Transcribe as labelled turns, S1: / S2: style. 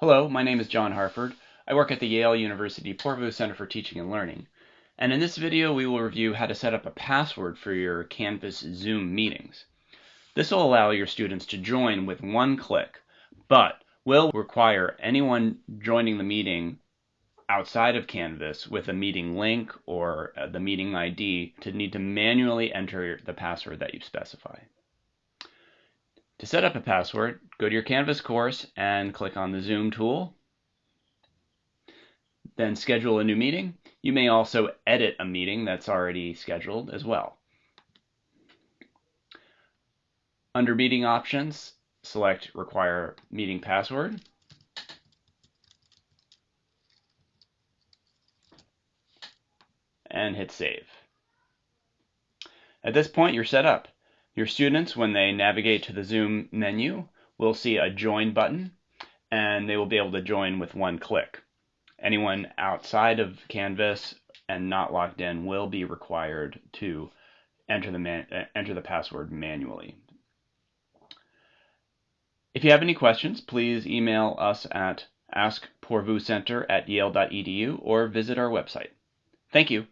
S1: Hello, my name is John Harford. I work at the Yale University Poorvu Center for Teaching and Learning. And in this video, we will review how to set up a password for your Canvas Zoom meetings. This will allow your students to join with one click, but will require anyone joining the meeting outside of Canvas with a meeting link or uh, the meeting ID to need to manually enter the password that you specify. To set up a password, go to your Canvas course and click on the Zoom tool. Then schedule a new meeting. You may also edit a meeting that's already scheduled as well. Under meeting options, select require meeting password. And hit save. At this point, you're set up. Your students, when they navigate to the Zoom menu, will see a join button and they will be able to join with one click. Anyone outside of Canvas and not logged in will be required to enter the, uh, enter the password manually. If you have any questions, please email us at askpoorvucenter at yale.edu or visit our website. Thank you.